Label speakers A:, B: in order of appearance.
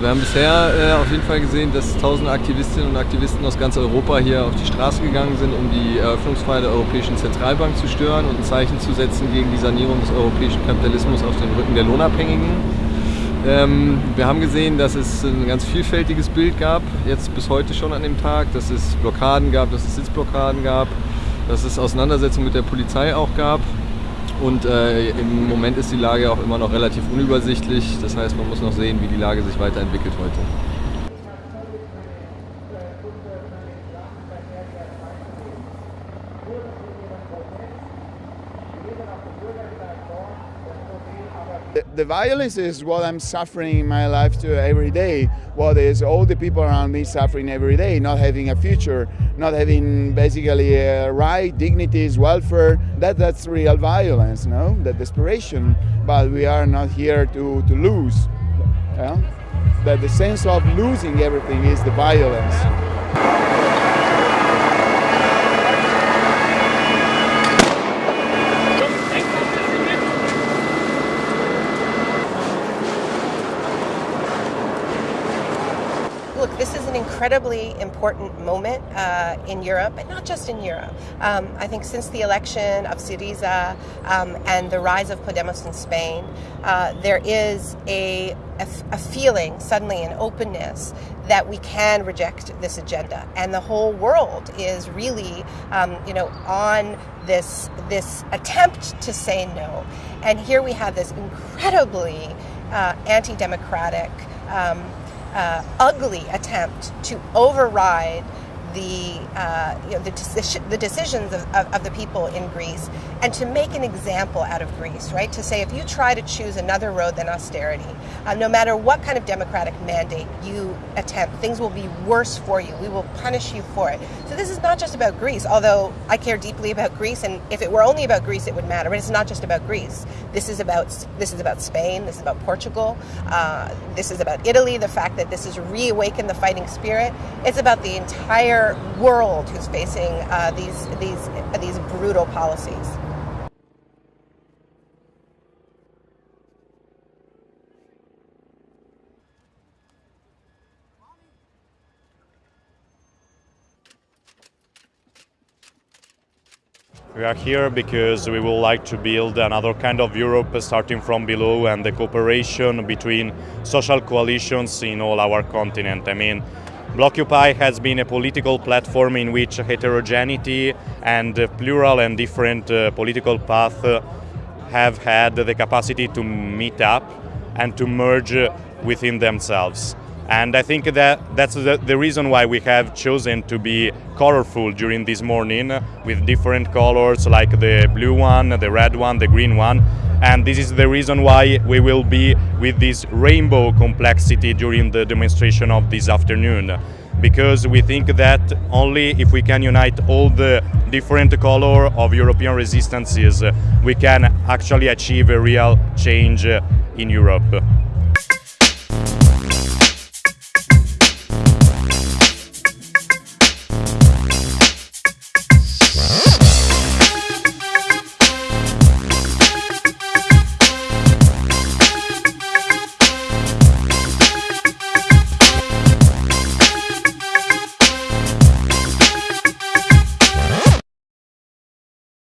A: Also wir haben bisher äh, auf jeden Fall gesehen, dass tausende Aktivistinnen und Aktivisten aus ganz Europa hier auf die Straße gegangen sind, um die Eröffnungsfeier der Europäischen Zentralbank zu stören und ein Zeichen zu setzen gegen die Sanierung des europäischen Kapitalismus auf den Rücken der Lohnabhängigen. Ähm, wir haben gesehen, dass es ein ganz vielfältiges Bild gab, jetzt bis heute schon an dem Tag, dass es Blockaden gab, dass es Sitzblockaden gab, dass es Auseinandersetzungen mit der Polizei auch gab. Und äh, im Moment ist die Lage auch immer noch relativ unübersichtlich. Das heißt, man muss noch sehen, wie die Lage sich weiterentwickelt heute.
B: The violence is what I'm suffering in my life to every day. What is all the people around me suffering every day, not having a future, not having basically a right, dignities, welfare. That that's real violence, no? That desperation. But we are not here to, to lose. Yeah? That the sense of losing everything is the violence.
C: Look, this is an incredibly important moment uh, in Europe, but not just in Europe. Um, I think since the election of Syriza um, and the rise of Podemos in Spain, uh, there is a, a, a feeling, suddenly, an openness that we can reject this agenda, and the whole world is really, um, you know, on this this attempt to say no. And here we have this incredibly uh, anti-democratic. Um, uh, ugly attempt to override the, uh, you know, the, deci- the decisions of, of, of, the people in Greece and to make an example out of Greece, right? To say if you try to choose another road than austerity, uh, no matter what kind of democratic mandate you attempt, things will be worse for you. We will punish you for it. So this is not just about Greece, although I care deeply about Greece, and if it were only about Greece, it would matter. But it's not just about Greece. This is about this is about Spain. This is about Portugal. Uh, this is about Italy. The fact that this has reawakened the fighting spirit. It's about the entire world who's facing uh, these these these brutal policies.
D: We are here because we would like to build another kind of Europe starting from below and the cooperation between social coalitions in all our continent. I mean, Blockupy has been a political platform in which heterogeneity and uh, plural and different uh, political paths uh, have had the capacity to meet up and to merge uh, within themselves. And I think that that's the, reason why we have chosen to be colorful during this morning with different colors like the blue one, the red one, the green one. And this is the reason why we will be with this rainbow complexity during the demonstration of this afternoon. Because we think that only if we can unite all the different color of European resistances, we can actually achieve a real change in Europe.